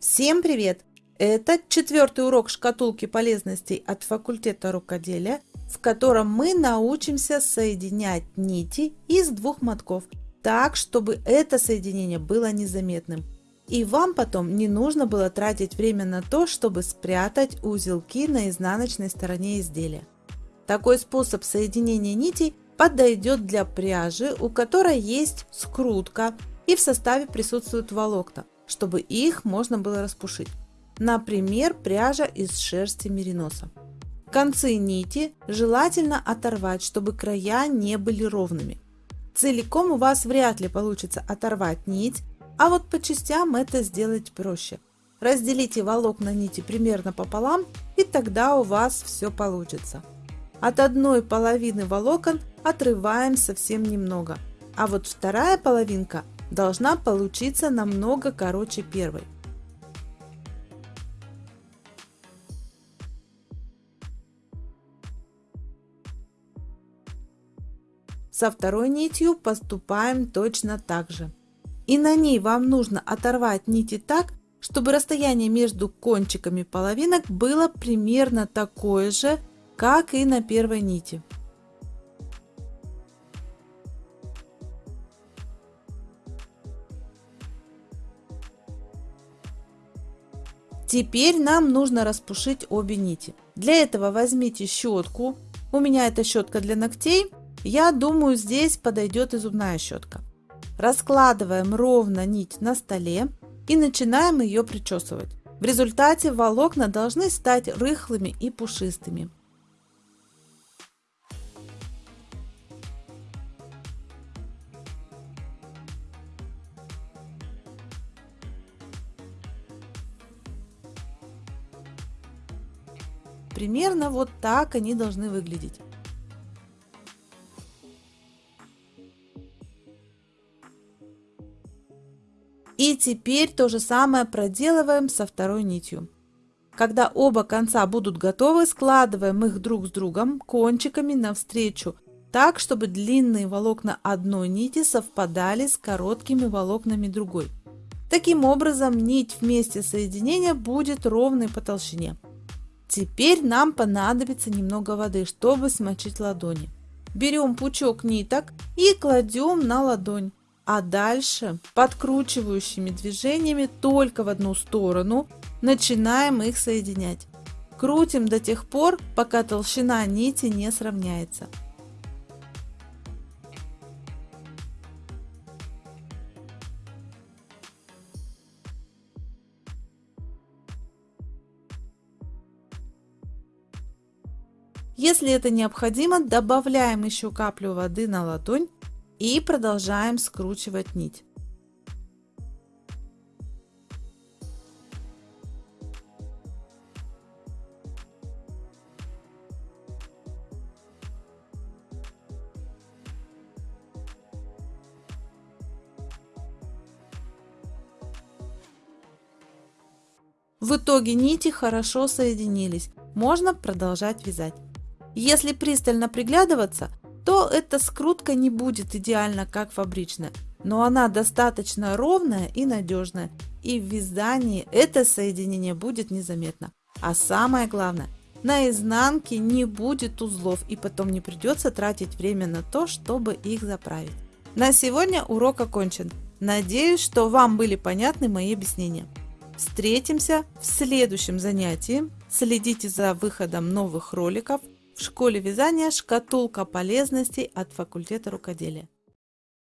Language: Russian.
Всем привет! Это четвертый урок шкатулки полезностей от факультета рукоделия, в котором мы научимся соединять нити из двух мотков, так, чтобы это соединение было незаметным. И вам потом не нужно было тратить время на то, чтобы спрятать узелки на изнаночной стороне изделия. Такой способ соединения нитей подойдет для пряжи, у которой есть скрутка и в составе присутствуют волокна чтобы их можно было распушить. Например, пряжа из шерсти мериноса. Концы нити желательно оторвать, чтобы края не были ровными. Целиком у вас вряд ли получится оторвать нить, а вот по частям это сделать проще. Разделите волокна нити примерно пополам, и тогда у вас все получится. От одной половины волокон отрываем совсем немного, а вот вторая половинка должна получиться намного короче первой. Со второй нитью поступаем точно так же. И на ней вам нужно оторвать нити так, чтобы расстояние между кончиками половинок было примерно такое же, как и на первой нити. Теперь нам нужно распушить обе нити. Для этого возьмите щетку. У меня это щетка для ногтей. Я думаю, здесь подойдет и зубная щетка. Раскладываем ровно нить на столе и начинаем ее причесывать. В результате волокна должны стать рыхлыми и пушистыми. Примерно вот так они должны выглядеть. И теперь то же самое проделываем со второй нитью. Когда оба конца будут готовы, складываем их друг с другом кончиками навстречу, так, чтобы длинные волокна одной нити совпадали с короткими волокнами другой. Таким образом, нить вместе соединения будет ровной по толщине. Теперь нам понадобится немного воды, чтобы смочить ладони. Берем пучок ниток и кладем на ладонь. А дальше подкручивающими движениями только в одну сторону начинаем их соединять. Крутим до тех пор, пока толщина нити не сравняется. Если это необходимо, добавляем еще каплю воды на ладонь и продолжаем скручивать нить. В итоге нити хорошо соединились, можно продолжать вязать. Если пристально приглядываться, то эта скрутка не будет идеально как фабричная, но она достаточно ровная и надежная, и в вязании это соединение будет незаметно. А самое главное, на изнанке не будет узлов и потом не придется тратить время на то, чтобы их заправить. На сегодня урок окончен. Надеюсь, что вам были понятны мои объяснения. Встретимся в следующем занятии. Следите за выходом новых роликов. В школе вязания шкатулка полезностей от факультета рукоделия.